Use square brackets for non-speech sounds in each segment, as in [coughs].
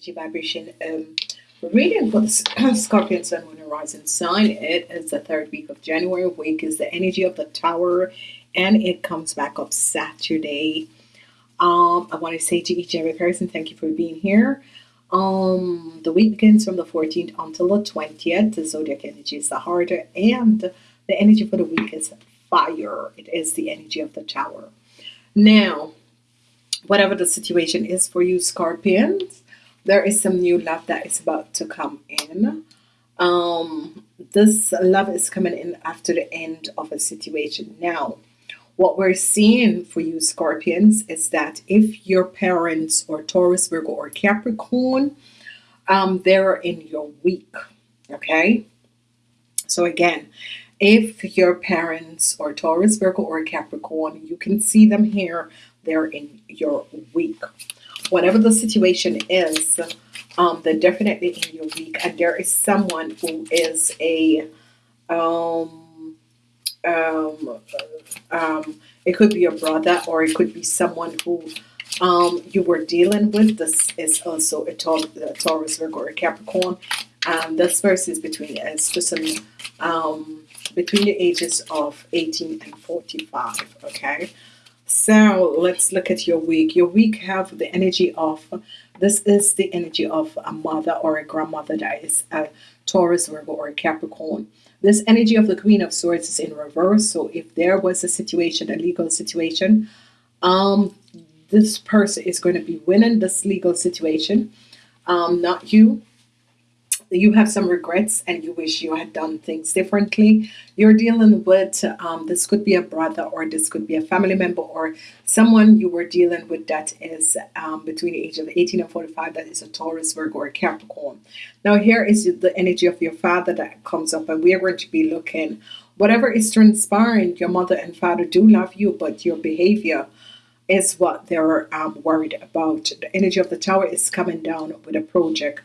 energy vibration um, reading for the [coughs] Scorpion Sun Moon Horizon sign. It is the third week of January. Week is the energy of the Tower, and it comes back up Saturday. Um, I want to say to each and every person, thank you for being here. Um, the week begins from the 14th until the 20th. The zodiac energy is the harder, and the energy for the week is fire. It is the energy of the Tower. Now, whatever the situation is for you, Scorpions there is some new love that is about to come in. Um, this love is coming in after the end of a situation. Now, what we're seeing for you Scorpions is that if your parents or Taurus, Virgo, or Capricorn, um, they're in your week, okay? So again, if your parents or Taurus, Virgo, or Capricorn, you can see them here, they're in your week whatever the situation is, um, they're definitely in your week, and there is someone who is a um, um, um, it could be a brother or it could be someone who um, you were dealing with. This is also a, Taurus, Virgo, or Capricorn. Um, this verse is between it's just um, between the ages of 18 and 45. Okay, so let's look at your week. Your week have the energy of, this is the energy of a mother or a grandmother that is a Taurus, Virgo, or a Capricorn. This energy of the Queen of Swords is in reverse. So if there was a situation, a legal situation, um, this person is going to be winning this legal situation, um, not you you have some regrets and you wish you had done things differently. You're dealing with um, this could be a brother or this could be a family member or someone you were dealing with that is um, between the age of 18 and 45 that is a Taurus, Virgo, or Capricorn. Now here is the energy of your father that comes up and we are going to be looking whatever is transpiring your mother and father do love you but your behavior is what they're um, worried about. The energy of the tower is coming down with a project.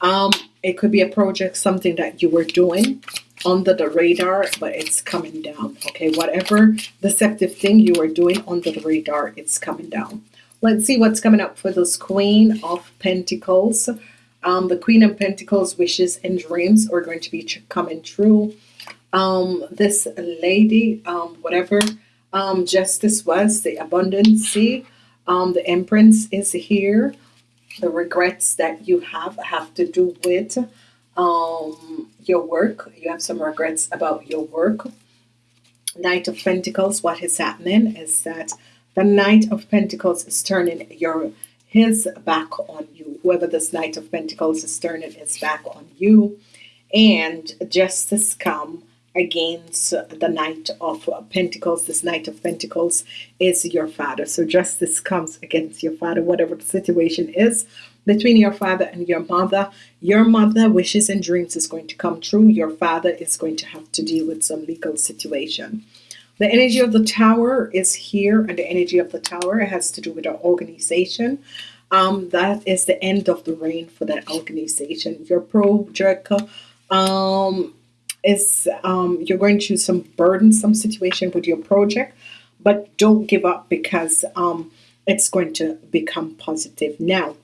Um, it could be a project, something that you were doing under the radar, but it's coming down. Okay, whatever deceptive thing you were doing under the radar, it's coming down. Let's see what's coming up for this Queen of Pentacles. Um, the Queen of Pentacles wishes and dreams are going to be coming true. Um, this lady, um, whatever um, justice was, the abundance, um, the Empress is here the regrets that you have have to do with um, your work. You have some regrets about your work. Knight of Pentacles, what is happening is that the Knight of Pentacles is turning your his back on you. Whoever this Knight of Pentacles is turning his back on you. And justice come against the Knight of Pentacles. This Knight of Pentacles is your father. So justice comes against your father, whatever the situation is between your father and your mother. Your mother wishes and dreams is going to come true. Your father is going to have to deal with some legal situation. The energy of the tower is here, and the energy of the tower has to do with our organization. Um, that is the end of the reign for that organization. Your project um, is um, you're going through some burdensome situation with your project, but don't give up because um, it's going to become positive. Now,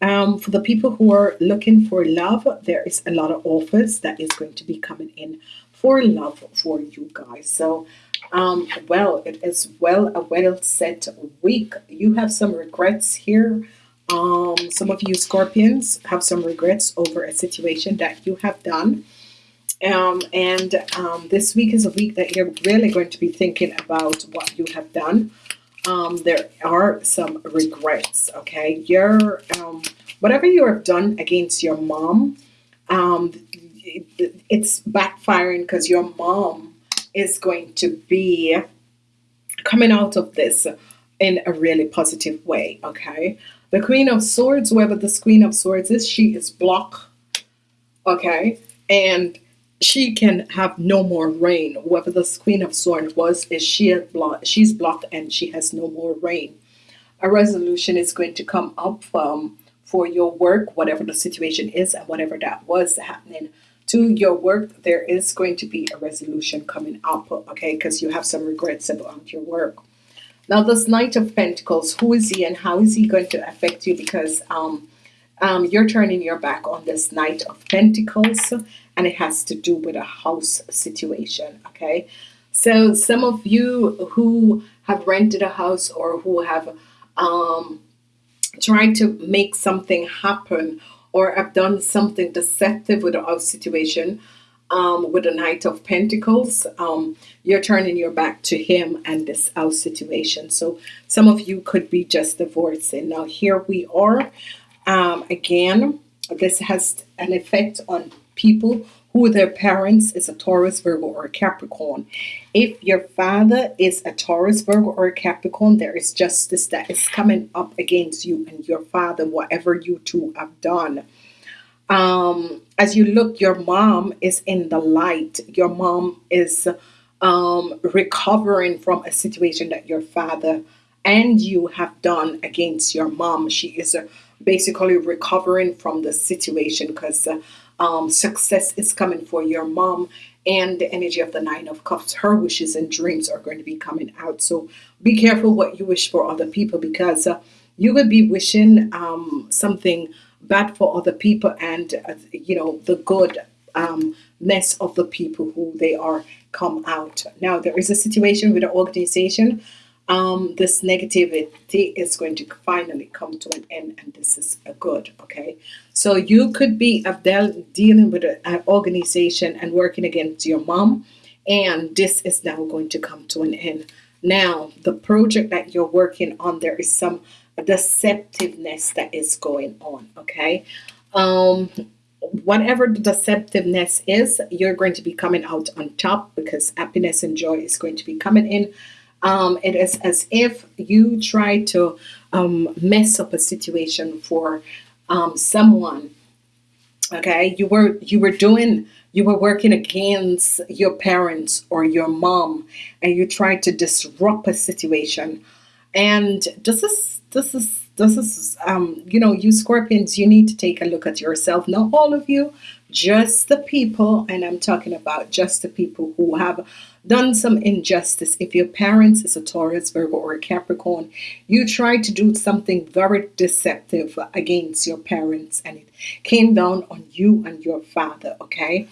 um, for the people who are looking for love, there is a lot of offers that is going to be coming in for love for you guys. So, um, well, it is well a well set week. You have some regrets here. Um, some of you Scorpions have some regrets over a situation that you have done. Um, and um, this week is a week that you're really going to be thinking about what you have done. Um, there are some regrets, okay? Your um, whatever you have done against your mom, um, it, it's backfiring because your mom is going to be coming out of this in a really positive way, okay? The Queen of Swords, whoever this Queen of Swords is, she is blocked, okay? And she can have no more reign. Whoever this Queen of Swords was, is she blocked? She's blocked and she has no more reign. A resolution is going to come up um, for your work, whatever the situation is, and whatever that was happening to your work. There is going to be a resolution coming up, okay? Because you have some regrets about your work. Now, this Knight of Pentacles, who is he and how is he going to affect you? Because um, Um, you're turning your back on this Knight of Pentacles, and it has to do with a house situation. Okay, so some of you who have rented a house or who have um, tried to make something happen or have done something deceptive with a house situation um, with a Knight of Pentacles, um, you're turning your back to him and this house situation. So some of you could be just divorcing. Now here we are. Um, again, this has an effect on people who their parents is a Taurus, Virgo, or a Capricorn. If your father is a Taurus, Virgo, or a Capricorn, there is justice that is coming up against you and your father, whatever you two have done um, as you look, your mom is in the light. Your mom is um, recovering from a situation that your father and you have done against your mom. She is uh, basically recovering from the situation because uh, um, success is coming for your mom and the energy of the nine of cups her wishes and dreams are going to be coming out so be careful what you wish for other people because uh, you would be wishing um, something bad for other people and uh, you know the good um, mess of the people who they are come out. Now there is a situation with an organization. Um, this negativity is going to finally come to an end, and this is a good. Okay, so you could be dealing with an organization and working against your mom, and this is now going to come to an end. Now the project that you're working on, there is some deceptiveness that is going on okay um whatever the deceptiveness is you're going to be coming out on top because happiness and joy is going to be coming in um, it is as if you try to um, mess up a situation for um, someone okay? You were you were doing you were working against your parents or your mom and you tried to disrupt a situation. And this is this is this is um you know you scorpions you need to take a look at yourself. Not all of you just the people and I'm talking about just the people who have done some injustice. If your parents is a Taurus Virgo or a Capricorn you try to do something very deceptive against your parents and it came down on you and your father okay?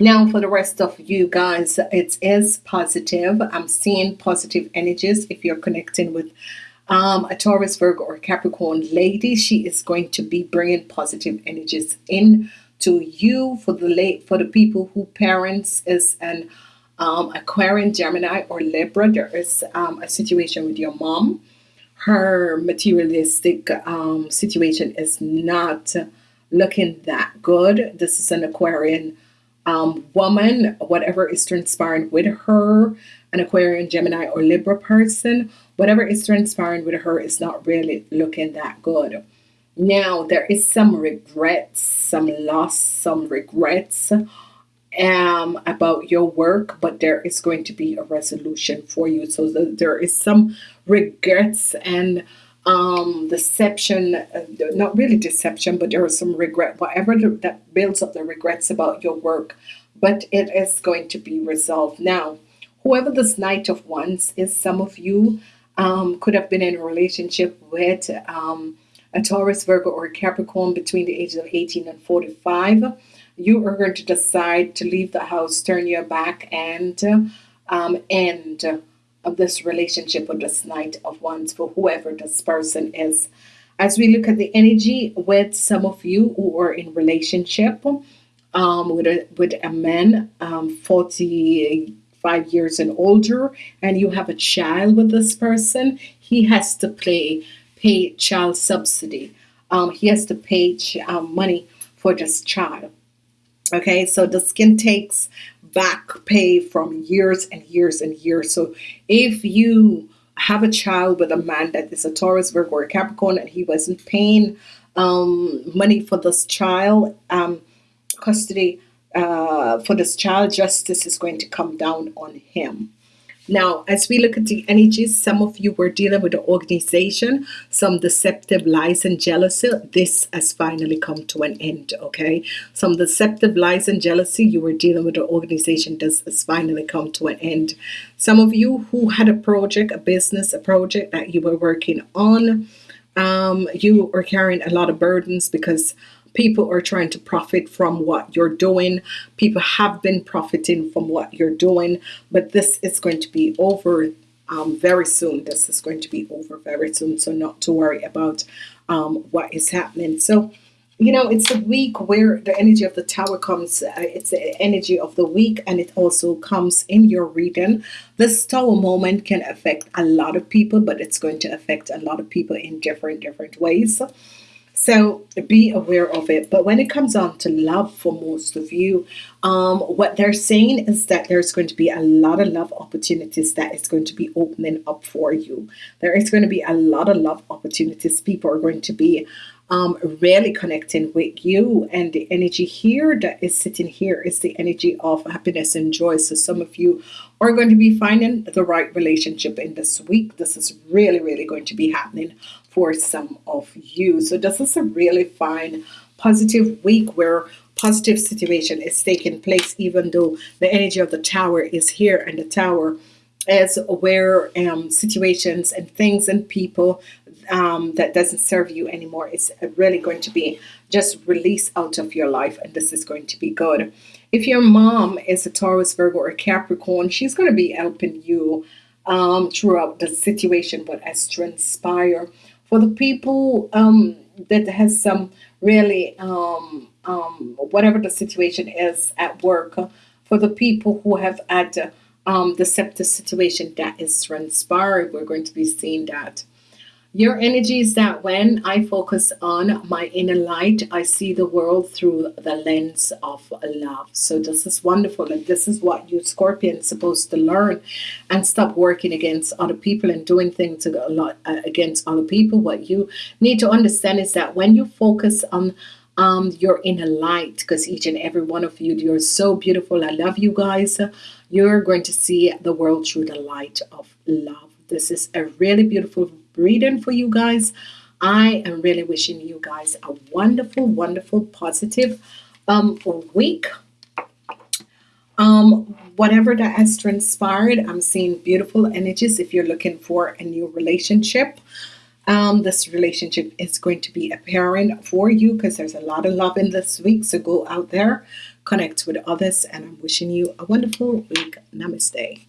Now for the rest of you guys it is positive. I'm seeing positive energies. If you're connecting with um, a Taurus, Virgo, or Capricorn lady, she is going to be bringing positive energies in to you for the late for the people who parents is an um, Aquarian, Gemini, or Libra. There is um, a situation with your mom. Her materialistic um, situation is not looking that good. This is an Aquarian um, woman, whatever is transpiring with her, an Aquarian, Gemini, or Libra person, whatever is transpiring with her is not really looking that good. Now, there is some regrets, some loss, some regrets um, about your work, but there is going to be a resolution for you. So the, there is some regrets and um, deception, uh, not really deception, but there is some regret, whatever the, that builds up the regrets about your work, but it is going to be resolved. Now, whoever this Knight of Wands is, some of you um, could have been in a relationship with um, a Taurus, Virgo, or Capricorn between the ages of 18 and 45. You are going to decide to leave the house, turn your back, and um, end of this relationship with this Knight of Wands for whoever this person is. As we look at the energy with some of you who are in relationship um, with a with a man um, 45 years and older, and you have a child with this person, he has to pay pay child subsidy. Um, he has to pay um, money for this child. Okay, so the skin takes back pay from years and years and years. So if you have a child with a man that is a Taurus, Virgo, or Capricorn, and he wasn't paying um, money for this child, um, custody uh, for this child, justice is going to come down on him. Now, as we look at the energies, some of you were dealing with the organization, some deceptive lies and jealousy. This has finally come to an end, okay? Some deceptive lies and jealousy you were dealing with the organization. This has finally come to an end. Some of you who had a project, a business, a project that you were working on, Um, you are carrying a lot of burdens because people are trying to profit from what you're doing. People have been profiting from what you're doing, but this is going to be over um, very soon. This is going to be over very soon, so not to worry about um, what is happening. So, you know, it's a week where the energy of the tower comes, uh, it's the energy of the week, and it also comes in your reading. This tower moment can affect a lot of people, but it's going to affect a lot of people in different, different ways. So be aware of it. But when it comes on to love for most of you, um, what they're saying is that there's going to be a lot of love opportunities that is going to be opening up for you. There is going to be a lot of love opportunities. People are going to be um, really connecting with you and the energy here that is sitting here is the energy of happiness and joy so some of you are going to be finding the right relationship in this week this is really really going to be happening for some of you. So this is a really fine, positive week where positive situation is taking place, even though the energy of the tower is here and the tower is where um, situations and things and people um, that doesn't serve you anymore. Is really going to be just released out of your life and this is going to be good. If your mom is a Taurus, Virgo, or Capricorn, she's going to be helping you um, throughout the situation, but as transpire for the people um, that has some really um, um, whatever the situation is at work for the people who have had um, the septic situation that is transpired we're going to be seeing that your energy is that when I focus on my inner light, I see the world through the lens of love. So this is wonderful. And this is what you Scorpion supposed to learn and stop working against other people and doing things a lot uh, against other people. What you need to understand is that when you focus on um, your inner light, because each and every one of you, you're so beautiful. I love you guys. You're going to see the world through the light of love. This is a really beautiful reading for you guys. I am really wishing you guys a wonderful, wonderful, positive um, week. Um, whatever that has transpired, I'm seeing beautiful energies. If you're looking for a new relationship, um, this relationship is going to be appearing for you because there's a lot of love in this week. So go out there, connect with others, and I'm wishing you a wonderful week. Namaste.